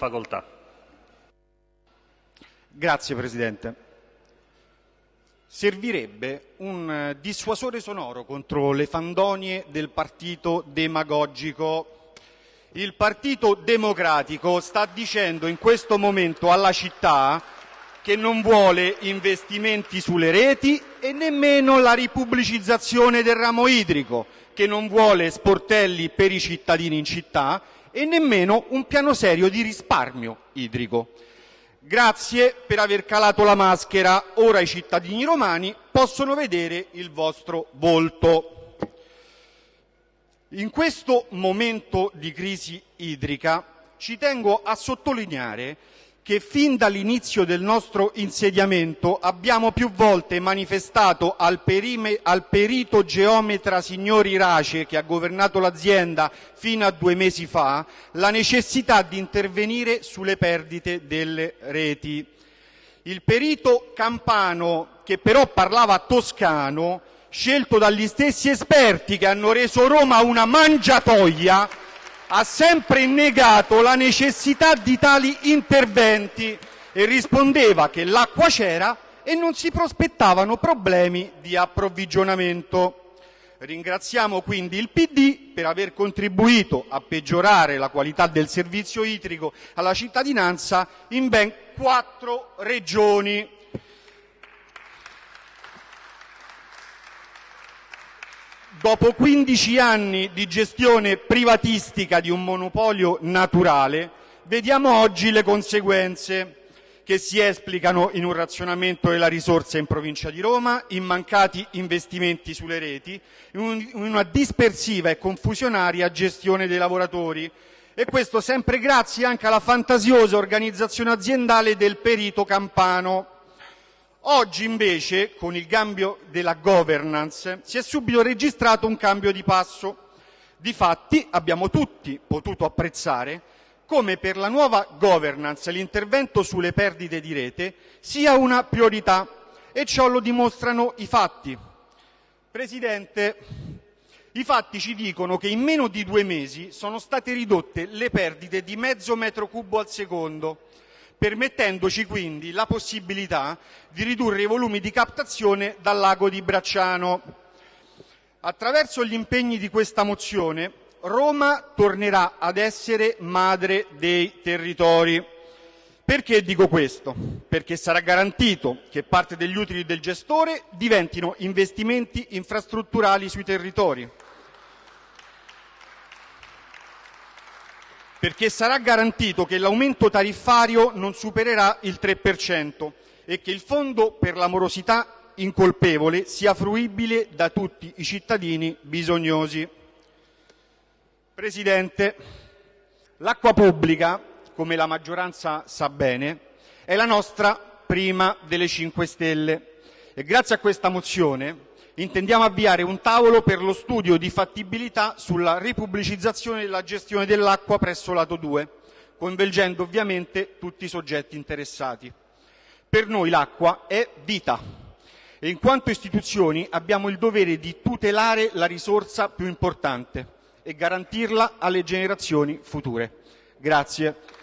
Facoltà. Grazie Presidente. Servirebbe un eh, dissuasore sonoro contro le fandonie del partito demagogico. Il Partito Democratico sta dicendo in questo momento alla città che non vuole investimenti sulle reti e nemmeno la ripubblicizzazione del ramo idrico, che non vuole sportelli per i cittadini in città e nemmeno un piano serio di risparmio idrico. Grazie per aver calato la maschera, ora i cittadini romani possono vedere il vostro volto. In questo momento di crisi idrica ci tengo a sottolineare che fin dall'inizio del nostro insediamento abbiamo più volte manifestato al, perime, al perito geometra signor Irace, che ha governato l'azienda fino a due mesi fa, la necessità di intervenire sulle perdite delle reti. Il perito campano, che però parlava toscano, scelto dagli stessi esperti che hanno reso Roma una mangiatoia, ha sempre negato la necessità di tali interventi e rispondeva che l'acqua c'era e non si prospettavano problemi di approvvigionamento. Ringraziamo quindi il PD per aver contribuito a peggiorare la qualità del servizio idrico alla cittadinanza in ben quattro regioni. Dopo 15 anni di gestione privatistica di un monopolio naturale, vediamo oggi le conseguenze che si esplicano in un razionamento della risorsa in provincia di Roma, in mancati investimenti sulle reti, in una dispersiva e confusionaria gestione dei lavoratori. E questo sempre grazie anche alla fantasiosa organizzazione aziendale del perito campano. Oggi invece, con il cambio della governance, si è subito registrato un cambio di passo. Difatti abbiamo tutti potuto apprezzare come per la nuova governance l'intervento sulle perdite di rete sia una priorità e ciò lo dimostrano i fatti. Presidente, i fatti ci dicono che in meno di due mesi sono state ridotte le perdite di mezzo metro cubo al secondo permettendoci quindi la possibilità di ridurre i volumi di captazione dal lago di Bracciano. Attraverso gli impegni di questa mozione Roma tornerà ad essere madre dei territori. Perché dico questo? Perché sarà garantito che parte degli utili del gestore diventino investimenti infrastrutturali sui territori. Perché sarà garantito che l'aumento tariffario non supererà il 3% e che il fondo per la morosità incolpevole sia fruibile da tutti i cittadini bisognosi. Presidente, l'acqua pubblica, come la maggioranza sa bene, è la nostra prima delle 5 Stelle e grazie a questa mozione intendiamo avviare un tavolo per lo studio di fattibilità sulla ripubblicizzazione della gestione dell'acqua presso lato 2, coinvolgendo ovviamente tutti i soggetti interessati. Per noi l'acqua è vita e in quanto istituzioni abbiamo il dovere di tutelare la risorsa più importante e garantirla alle generazioni future. Grazie.